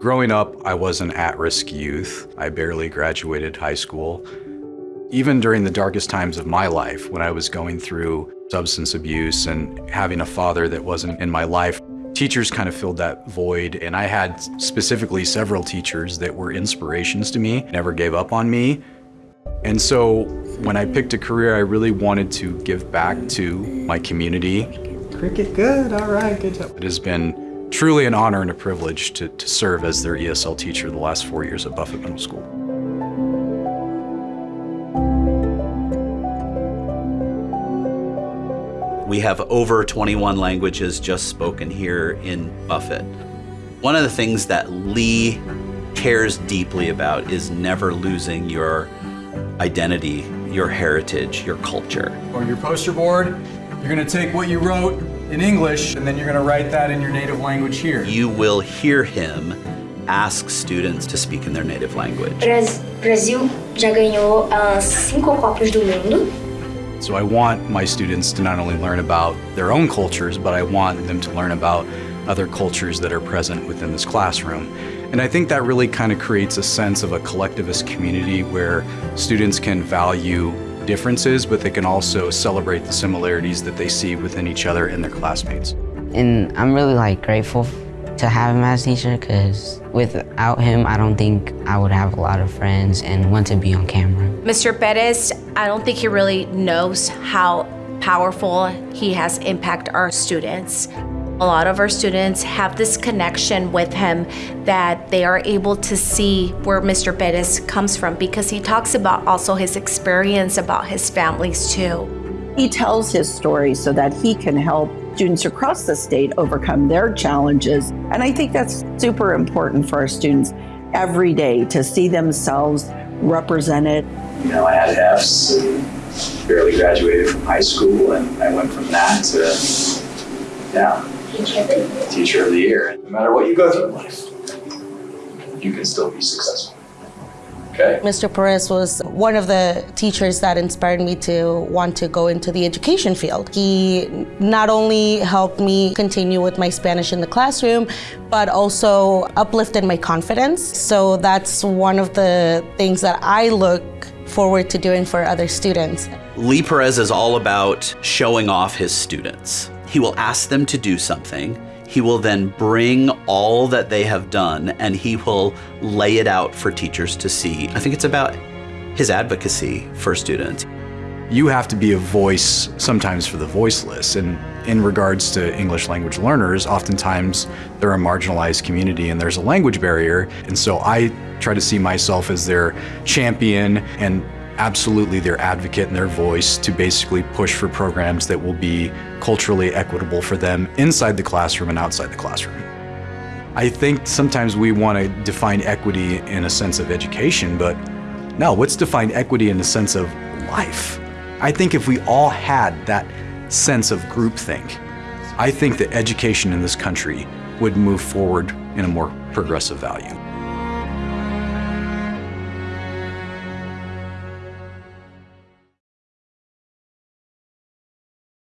Growing up, I was an at-risk youth. I barely graduated high school. Even during the darkest times of my life, when I was going through substance abuse and having a father that wasn't in my life, teachers kind of filled that void. And I had specifically several teachers that were inspirations to me, never gave up on me. And so when I picked a career, I really wanted to give back to my community. Cricket, good, all right, good job. It has been truly an honor and a privilege to, to serve as their ESL teacher the last four years at Buffett Middle School. We have over 21 languages just spoken here in Buffett. One of the things that Lee cares deeply about is never losing your identity, your heritage, your culture. On your poster board, you're gonna take what you wrote in English and then you're gonna write that in your native language here. You will hear him ask students to speak in their native language. Brasil já ganhou uh, cinco Copas do Mundo. So I want my students to not only learn about their own cultures, but I want them to learn about other cultures that are present within this classroom. And I think that really kind of creates a sense of a collectivist community where students can value differences, but they can also celebrate the similarities that they see within each other and their classmates. And I'm really like grateful to have him as teacher because without him, I don't think I would have a lot of friends and want to be on camera. Mr. Perez, I don't think he really knows how powerful he has impacted our students. A lot of our students have this connection with him that they are able to see where Mr. Perez comes from because he talks about also his experience about his families too. He tells his story so that he can help students across the state overcome their challenges. And I think that's super important for our students every day to see themselves represented. You know, I had F's and barely graduated from high school, and I went from that to, yeah, teacher of the year. No matter what you go through in life, you can still be successful. Okay. Mr. Perez was one of the teachers that inspired me to want to go into the education field. He not only helped me continue with my Spanish in the classroom, but also uplifted my confidence. So that's one of the things that I look forward to doing for other students. Lee Perez is all about showing off his students. He will ask them to do something, he will then bring all that they have done and he will lay it out for teachers to see. I think it's about his advocacy for students. You have to be a voice sometimes for the voiceless. And in regards to English language learners, oftentimes they're a marginalized community and there's a language barrier. And so I try to see myself as their champion and absolutely their advocate and their voice to basically push for programs that will be culturally equitable for them inside the classroom and outside the classroom. I think sometimes we want to define equity in a sense of education, but no, let's define equity in the sense of life. I think if we all had that sense of groupthink, I think that education in this country would move forward in a more progressive value.